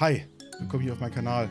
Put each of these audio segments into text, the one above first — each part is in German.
Hi, willkommen hier auf meinem Kanal.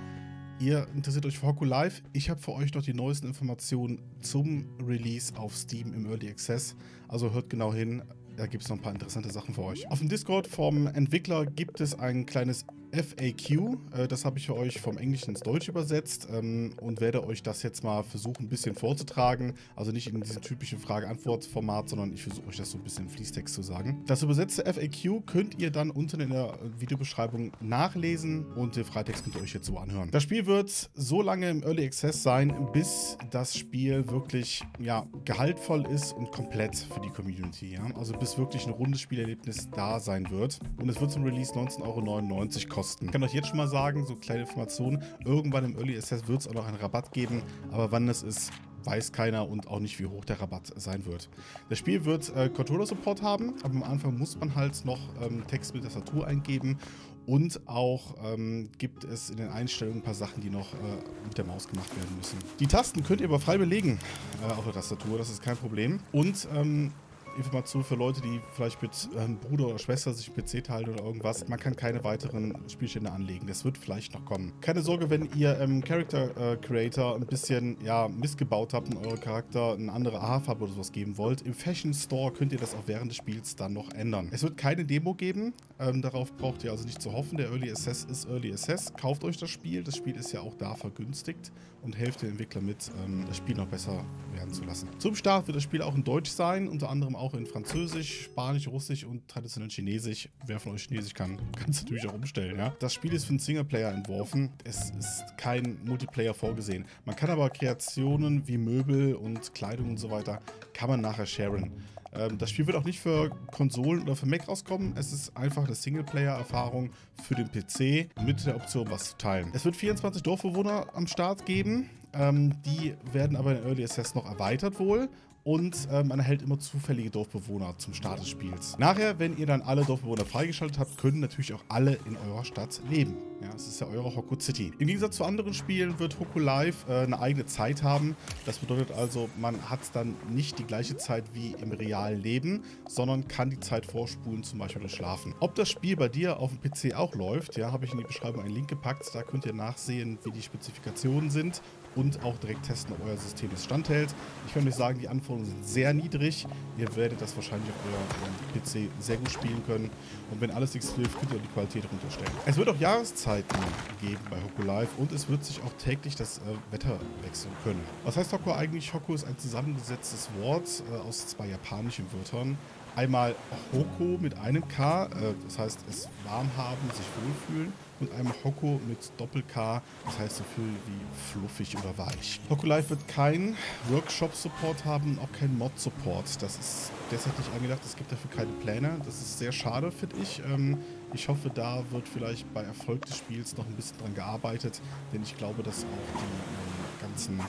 Ihr interessiert euch für Hoku Live. Ich habe für euch noch die neuesten Informationen zum Release auf Steam im Early Access. Also hört genau hin, da gibt es noch ein paar interessante Sachen für euch. Auf dem Discord vom Entwickler gibt es ein kleines FAQ. Äh, das habe ich für euch vom Englischen ins Deutsche übersetzt ähm, und werde euch das jetzt mal versuchen, ein bisschen vorzutragen. Also nicht in diesem typischen Frage-Antwort-Format, sondern ich versuche euch das so ein bisschen im Fließtext zu sagen. Das übersetzte FAQ könnt ihr dann unten in der Videobeschreibung nachlesen und den Freitext könnt ihr euch jetzt so anhören. Das Spiel wird so lange im Early Access sein, bis das Spiel wirklich ja, gehaltvoll ist und komplett für die Community. Ja? Also bis wirklich ein rundes Spielerlebnis da sein wird. Und es wird zum Release 19,99 Euro kosten kosten. Ich kann euch jetzt schon mal sagen, so kleine Informationen, irgendwann im Early Access wird es auch noch einen Rabatt geben, aber wann das ist, weiß keiner und auch nicht, wie hoch der Rabatt sein wird. Das Spiel wird äh, Controller-Support haben, aber am Anfang muss man halt noch ähm, Text mit Tastatur eingeben und auch ähm, gibt es in den Einstellungen ein paar Sachen, die noch äh, mit der Maus gemacht werden müssen. Die Tasten könnt ihr aber frei belegen äh, auf der Tastatur, das ist kein Problem. Und ähm, Information für Leute, die vielleicht mit ähm, Bruder oder Schwester sich PC teilen oder irgendwas. Man kann keine weiteren Spielstände anlegen. Das wird vielleicht noch kommen. Keine Sorge, wenn ihr ähm, Character äh, Creator ein bisschen ja, missgebaut habt und euren Charakter eine andere Haarfarbe oder sowas geben wollt. Im Fashion Store könnt ihr das auch während des Spiels dann noch ändern. Es wird keine Demo geben. Ähm, darauf braucht ihr also nicht zu hoffen. Der Early Access ist Early Access. Kauft euch das Spiel. Das Spiel ist ja auch da vergünstigt und helft den Entwickler mit, ähm, das Spiel noch besser werden zu lassen. Zum Start wird das Spiel auch in Deutsch sein, unter anderem auch auch in Französisch, Spanisch, Russisch und traditionell Chinesisch. Wer von euch Chinesisch kann, kann es natürlich auch umstellen. Ja? Das Spiel ist für einen Singleplayer entworfen. Es ist kein Multiplayer vorgesehen. Man kann aber Kreationen wie Möbel und Kleidung und so weiter, kann man nachher sharen. Ähm, das Spiel wird auch nicht für Konsolen oder für Mac rauskommen. Es ist einfach eine Singleplayer-Erfahrung für den PC mit der Option, was zu teilen. Es wird 24 Dorfbewohner am Start geben. Ähm, die werden aber in Early Access noch erweitert wohl und äh, man erhält immer zufällige Dorfbewohner zum Start des Spiels. Nachher, wenn ihr dann alle Dorfbewohner freigeschaltet habt, können natürlich auch alle in eurer Stadt leben. Ja, es ist ja eure Hoku City. Im Gegensatz zu anderen Spielen wird Hoku Live äh, eine eigene Zeit haben. Das bedeutet also, man hat dann nicht die gleiche Zeit wie im realen Leben, sondern kann die Zeit vorspulen, zum Beispiel durch Schlafen. Ob das Spiel bei dir auf dem PC auch läuft, ja, habe ich in die Beschreibung einen Link gepackt. Da könnt ihr nachsehen, wie die Spezifikationen sind und auch direkt testen, ob euer System es standhält. Ich kann euch sagen, die Anforderungen sind sehr niedrig. Ihr werdet das wahrscheinlich auf eurem PC sehr gut spielen können. Und wenn alles nichts hilft, könnt ihr die Qualität runterstellen. Es wird auch Jahreszeiten geben bei Hoku Live und es wird sich auch täglich das äh, Wetter wechseln können. Was heißt Hoku eigentlich? Hoku ist ein zusammengesetztes Wort äh, aus zwei japanischen Wörtern. Einmal Hoko mit einem K, äh, das heißt es warm haben, sich wohlfühlen. Und einmal Hoko mit Doppel-K, das heißt so viel wie fluffig oder weich. Hoko Live wird keinen Workshop-Support haben, auch keinen Mod-Support. Das ist derzeit nicht angedacht, es gibt dafür keine Pläne. Das ist sehr schade, finde ich. Ähm, ich hoffe, da wird vielleicht bei Erfolg des Spiels noch ein bisschen dran gearbeitet, denn ich glaube, dass auch die ganzen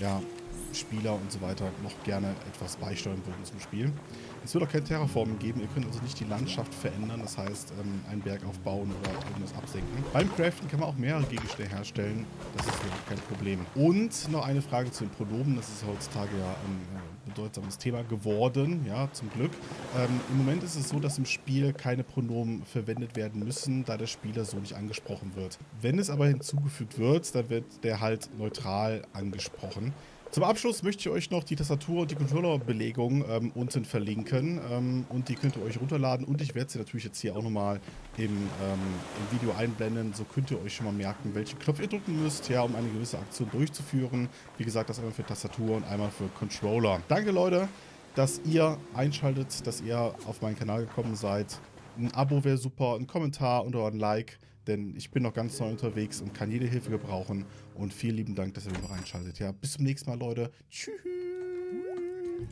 ja, Spieler und so weiter noch gerne etwas beisteuern würden zum Spiel. Es wird auch kein Terraformen geben, ihr könnt also nicht die Landschaft verändern, das heißt ähm, einen Berg aufbauen oder irgendwas absenken. Beim Craften kann man auch mehrere Gegenstände herstellen, das ist wirklich kein Problem. Und noch eine Frage zu den Pronomen, das ist heutzutage ja ein äh, bedeutsames Thema geworden, ja, zum Glück. Ähm, Im Moment ist es so, dass im Spiel keine Pronomen verwendet werden müssen, da der Spieler so nicht angesprochen wird. Wenn es aber hinzugefügt wird, dann wird der halt neutral angesprochen. Zum Abschluss möchte ich euch noch die Tastatur und die Controller-Belegung ähm, unten verlinken ähm, und die könnt ihr euch runterladen und ich werde sie natürlich jetzt hier auch nochmal im, ähm, im Video einblenden, so könnt ihr euch schon mal merken, welchen Knopf ihr drücken müsst, ja, um eine gewisse Aktion durchzuführen. Wie gesagt, das einmal für Tastatur und einmal für Controller. Danke Leute, dass ihr einschaltet, dass ihr auf meinen Kanal gekommen seid. Ein Abo wäre super, ein Kommentar und ein Like denn ich bin noch ganz neu unterwegs und kann jede Hilfe gebrauchen. Und vielen lieben Dank, dass ihr reinschaltet. Ja, bis zum nächsten Mal, Leute. Tschüss.